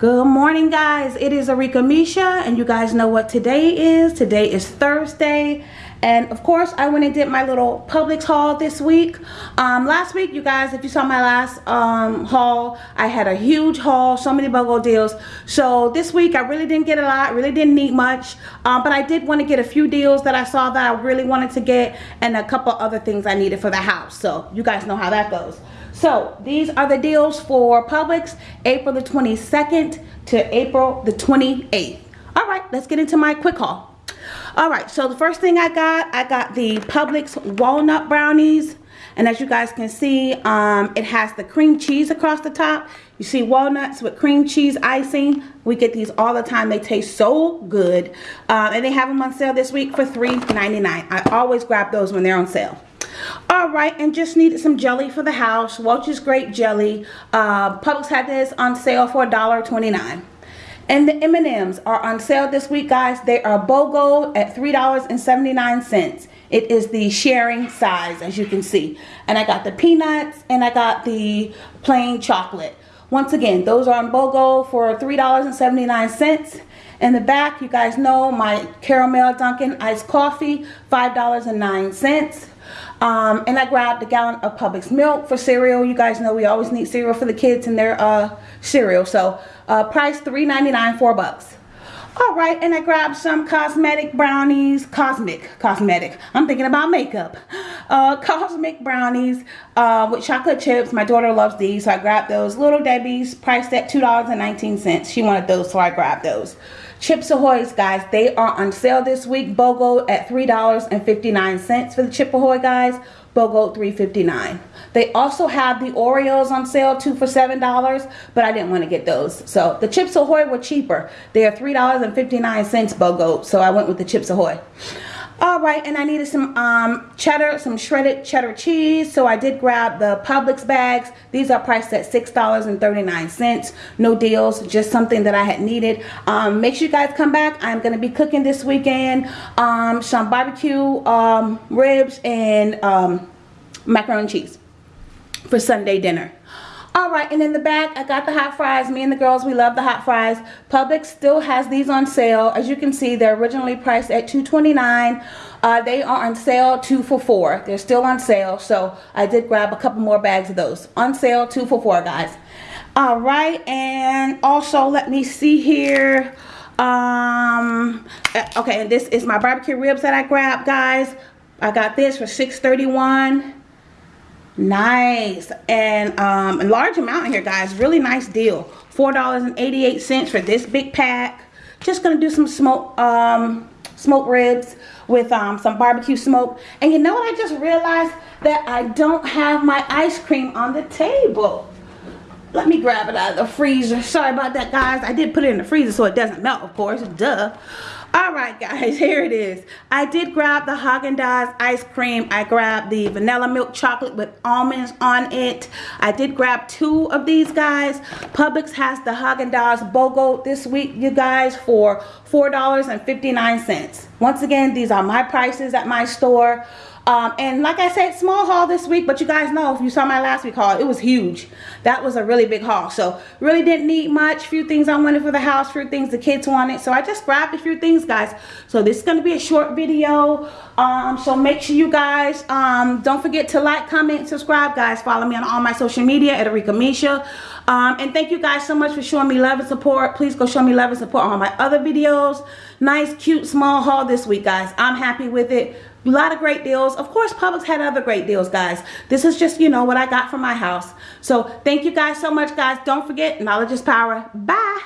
Good morning guys, it is Arika Misha and you guys know what today is. Today is Thursday and of course I went and did my little Publix haul this week. Um, last week you guys, if you saw my last um, haul, I had a huge haul, so many BOGO deals. So this week I really didn't get a lot, really didn't need much, um, but I did want to get a few deals that I saw that I really wanted to get and a couple other things I needed for the house. So you guys know how that goes. So these are the deals for Publix April the 22nd to April the 28th. All right, let's get into my quick haul. All right, so the first thing I got, I got the Publix walnut brownies. And as you guys can see, um, it has the cream cheese across the top. You see walnuts with cream cheese icing. We get these all the time. They taste so good. Uh, and they have them on sale this week for $3.99. I always grab those when they're on sale. All right, and just needed some jelly for the house. Welch's Grape Jelly. Uh, Publix had this on sale for $1.29. And the M&Ms are on sale this week, guys. They are BOGO at $3.79. It is the sharing size, as you can see. And I got the peanuts and I got the plain chocolate. Once again, those are on BOGO for $3.79. In the back, you guys know my caramel Dunkin' iced coffee, $5.09. Um, and I grabbed a gallon of Publix milk for cereal. You guys know we always need cereal for the kids and their uh, cereal. So uh, price $3.99, 4 bucks. All right, and I grabbed some cosmetic brownies, cosmic, cosmetic. I'm thinking about makeup. Uh, cosmic brownies uh, with chocolate chips. My daughter loves these, so I grabbed those. Little Debbie's, priced at $2.19. She wanted those, so I grabbed those. Chips Ahoy's, guys, they are on sale this week. BOGO at $3.59 for the Chip Ahoy, guys. BOGO $3.59. They also have the Oreos on sale, two for $7, but I didn't want to get those. So the Chips Ahoy were cheaper. They are $3.59 BOGO, so I went with the Chips Ahoy all right and i needed some um, cheddar some shredded cheddar cheese so i did grab the publix bags. These are priced at six dollars and 39 cents. No deals just something that i had needed. Um, make sure you guys come back. I'm to be cooking this weekend um, some barbecue um, ribs and um, macaroni and cheese for sunday dinner all right, and in the back, I got the hot fries. Me and the girls, we love the hot fries. Publix still has these on sale. As you can see, they're originally priced at $2.29. Uh, they are on sale two for four. They're still on sale, so I did grab a couple more bags of those. On sale two for four, guys. All right, and also let me see here. Um, uh, okay, and this is my barbecue ribs that I grabbed, guys. I got this for $6.31 nice. And um a large amount in here guys. Really nice deal. Four dollars and 88 cents for this big pack. Just gonna do some smoke um smoked ribs with um some barbecue smoke. And you know what i just realized? That i don't have my ice cream on the table. Let me grab it out of the freezer. Sorry about that guys. I did put it in the freezer so it doesn't melt of course. Duh all right guys here it is. I did grab the Haagen-Dazs ice cream. I grabbed the vanilla milk chocolate with almonds on it. I did grab two of these guys. Publix has the Haagen-Dazs bogo this week you guys for four dollars and 59 cents. Once again these are my prices at my store um, and like I said, small haul this week, but you guys know if you saw my last week haul, it was huge. That was a really big haul. So really didn't need much. Few things I wanted for the house, few things the kids wanted. So I just grabbed a few things, guys. So this is going to be a short video. Um, so make sure you guys um, don't forget to like, comment, subscribe, guys. Follow me on all my social media at Arika Misha. Um, and thank you guys so much for showing me love and support. Please go show me love and support on my other videos. Nice, cute, small haul this week, guys. I'm happy with it a lot of great deals. Of course Publix had other great deals guys. This is just you know what I got from my house. So thank you guys so much guys. Don't forget knowledge is power. Bye